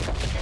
Okay.